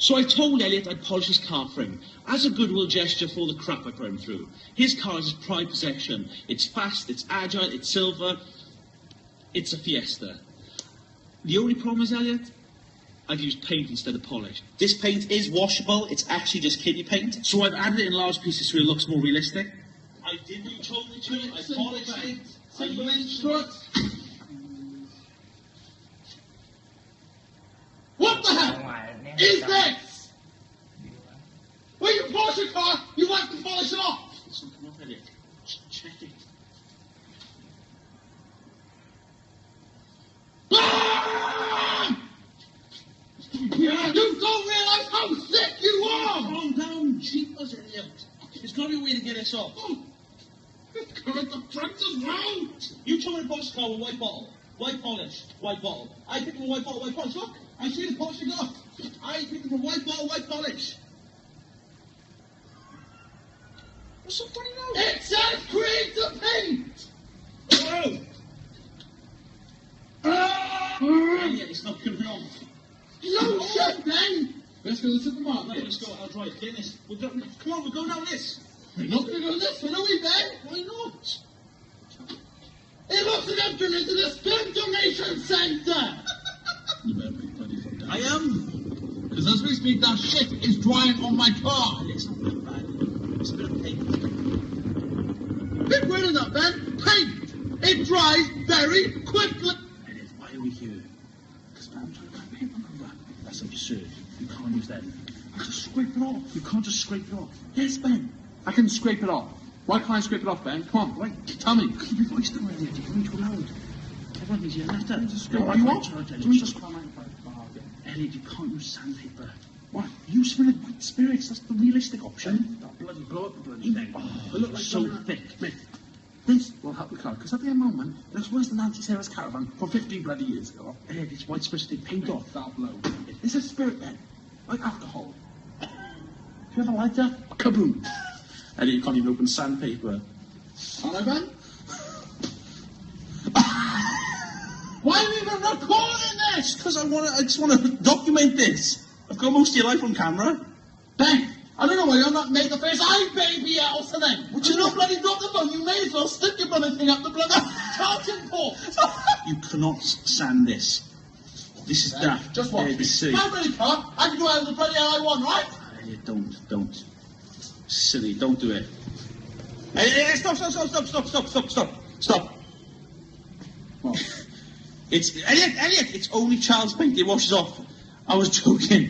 So I told Elliot I'd polish his car for him, as a goodwill gesture for all the crap I put him through. His car is his pride possession. It's fast, it's agile, it's silver. It's a Fiesta. The only problem is, Elliot, I've used paint instead of polish. This paint is washable. It's actually just kiddie paint. So I've added it in large pieces so it looks more realistic. I did what you told me to. I polished it. I Simple used instruct. What the is this? When you polish a car, you like to polish it off. It's not coming off, check it. You don't realize how sick you are. Calm down, jeepers, Elliot. There's got to be a way to get this off. Oh, the Current the front is round. You told me to polish the car with white bottle. White polish, white bottle. I up a white bottle, white polish. Look, I see the polish you. I up a white bottle, white polish. What's so funny now? It says create the paint. Oh! Ah! Elliot, it's not off. No shit, Ben. Let's go to the supermarket. Right, let's go. I'll drive. This. We're go, come on, we're going down this. We're not going to go this way, are we, Ben? Why not? It looks like I've turned into the sperm donation centre. You better be bloody fucked I am. Because as we speak, that shit is drying on my car. It's not that bad. It's a bit of paint. Big word in that, Ben. Paint. It dries very quickly. Elliot, why are we here? Because I'm trying to paint wrap. That's absurd. You can't use that. I just scrape it off. You can't just scrape it off. Yes, Ben. I can scrape it off. Why can't I scrape it off, Ben? Come on, wait, tell me. Keep your voice down, Elliot. You're going too loud. Everyone needs you left out. Just What do you want? Can we just Elliot, you can't use sandpaper. What? Use the white spirits. That's the realistic option. That bloody blow up the bloody thing. Oh, it looks like so thick. Mate, this will help the car, because at the moment, there's worse than Nancy Sarah's caravan from 15 bloody years ago. Elliot, it's white spirits. They paint off. That'll blow. It's a spirit, Ben. Like alcohol. Do you have a lighter? Kaboom! Eddie, you can't even open sandpaper. Hello, Ben. Why are we even recording this? Because I want to. I just want to document this. I've got most of your life on camera. Ben, I don't know why you're not made the face I baby out for them. Would you not bloody drop the phone? You may as well stick your bloody thing up the bloody charging port. You cannot sand this. This is daft. Just watch me. ABC. How many car? I can do whatever the bloody hell I want, right? Uh, Elliot, don't, don't. Silly, don't do it. Hey, hey, stop, stop, stop, stop, stop, stop, stop, stop, stop. What? It's Elliot, Elliot. It's only child's paint. It washes off. I was joking.